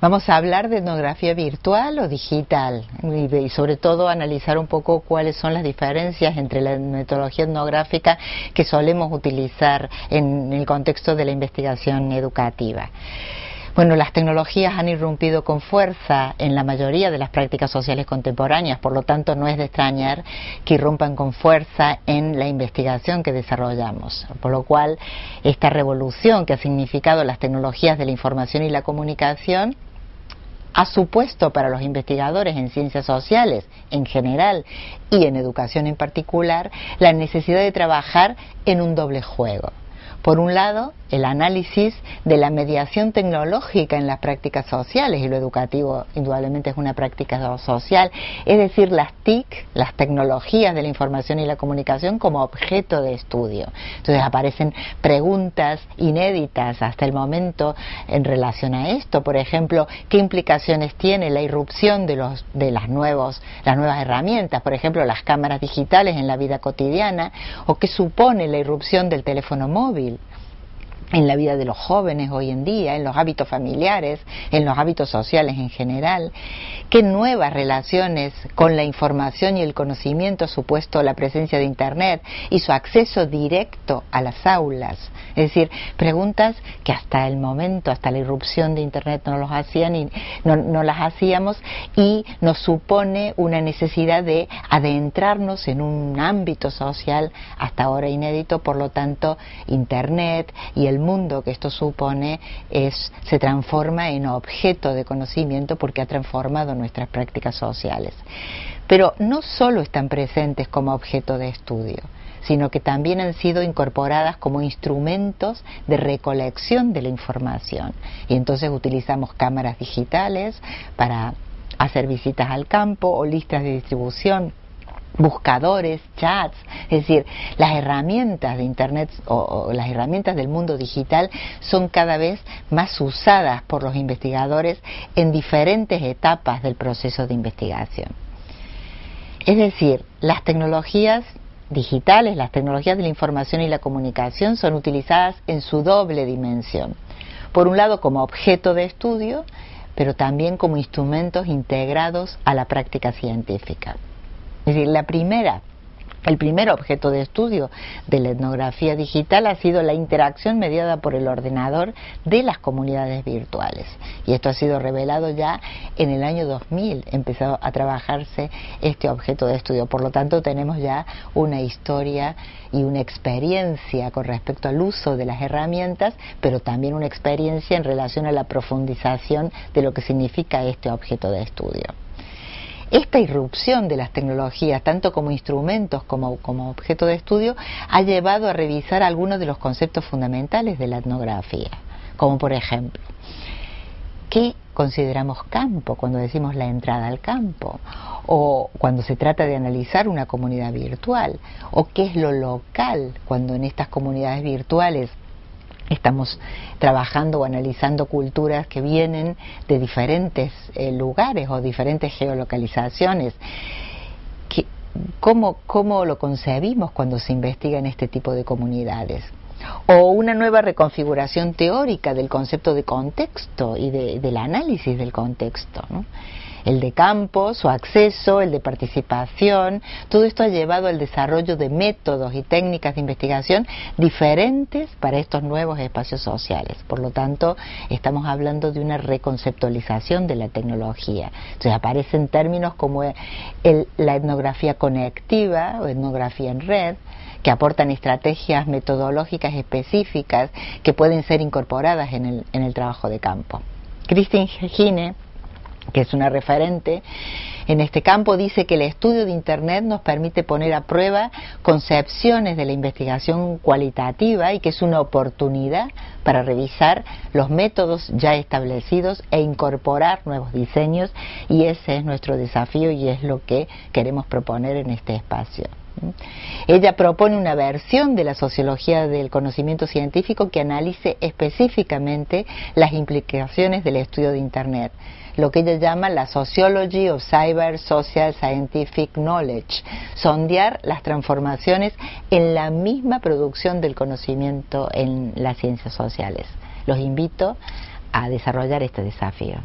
Vamos a hablar de etnografía virtual o digital y, sobre todo analizar un poco cuáles son las diferencias entre la metodología etnográfica que solemos utilizar en el contexto de la investigación educativa. Bueno, las tecnologías han irrumpido con fuerza en la mayoría de las prácticas sociales contemporáneas, por lo tanto no es de extrañar que irrumpan con fuerza en la investigación que desarrollamos. Por lo cual, esta revolución que ha significado las tecnologías de la información y la comunicación ha supuesto para los investigadores en ciencias sociales en general y en educación en particular la necesidad de trabajar en un doble juego. Por un lado, el análisis de la mediación tecnológica en las prácticas sociales, y lo educativo indudablemente es una práctica social, es decir, las TIC, las tecnologías de la información y la comunicación como objeto de estudio. Entonces aparecen preguntas inéditas hasta el momento en relación a esto, por ejemplo, qué implicaciones tiene la irrupción de, los, de las, nuevos, las nuevas herramientas, por ejemplo, las cámaras digitales en la vida cotidiana, o qué supone la irrupción del teléfono móvil en la vida de los jóvenes hoy en día, en los hábitos familiares, en los hábitos sociales en general, qué nuevas relaciones con la información y el conocimiento ha supuesto la presencia de Internet y su acceso directo a las aulas. Es decir, preguntas que hasta el momento, hasta la irrupción de Internet no, los hacían y no, no las hacíamos y nos supone una necesidad de adentrarnos en un ámbito social hasta ahora inédito, por lo tanto, Internet y el mundo que esto supone es, se transforma en objeto de conocimiento porque ha transformado nuestras prácticas sociales. Pero no solo están presentes como objeto de estudio, sino que también han sido incorporadas como instrumentos de recolección de la información. Y entonces utilizamos cámaras digitales para hacer visitas al campo o listas de distribución buscadores, chats, es decir, las herramientas de Internet o, las herramientas del mundo digital son cada vez más usadas por los investigadores en diferentes etapas del proceso de investigación. Es decir, las tecnologías digitales, las tecnologías de la información y la comunicación son utilizadas en su doble dimensión. Por un lado como objeto de estudio, pero también como instrumentos integrados a la práctica científica. Es decir, la primera el primer objeto de estudio de la etnografía digital ha sido la interacción mediada por el ordenador de las comunidades virtuales. Y esto ha sido revelado ya en el año 2000, empezó a trabajarse este objeto de estudio. Por lo tanto, tenemos ya una historia y una experiencia con respecto al uso de las herramientas, pero también una experiencia en relación a la profundización de lo que significa este objeto de estudio. Esta irrupción de las tecnologías, tanto como instrumentos como, como objeto de estudio, ha llevado a revisar algunos de los conceptos fundamentales de la etnografía, como por ejemplo, ¿qué consideramos campo cuando decimos la entrada al campo? o cuando se trata de analizar una comunidad virtual, o qué es lo local cuando en estas comunidades virtuales Estamos trabajando o analizando culturas que vienen de diferentes eh, lugares o diferentes geolocalizaciones. ¿Cómo, ¿Cómo lo concebimos cuando se investiga en este tipo de comunidades? o una nueva reconfiguración teórica del concepto de contexto y del análisis del contexto. ¿no? El de campo, su acceso, el de participación, todo esto ha llevado al desarrollo de métodos y técnicas de investigación diferentes para estos nuevos espacios sociales. Por lo tanto, estamos hablando de una reconceptualización de la tecnología. Entonces aparecen términos como la etnografía conectiva o etnografía en red, que aportan estrategias metodológicas específicas que pueden ser incorporadas en el, trabajo de campo. Christine Gine que es una referente en este campo, dice que el estudio de Internet nos permite poner a prueba concepciones de la investigación cualitativa y que es una oportunidad para revisar los métodos ya establecidos e incorporar nuevos diseños y ese es nuestro desafío y es lo que queremos proponer en este espacio. Ella propone una versión de la sociología del conocimiento científico que analice específicamente las implicaciones del estudio de Internet lo que ella llama la Sociology of Cyber Social Scientific Knowledge, sondear las transformaciones en la misma producción del conocimiento en las ciencias sociales. Los invito a desarrollar este desafío.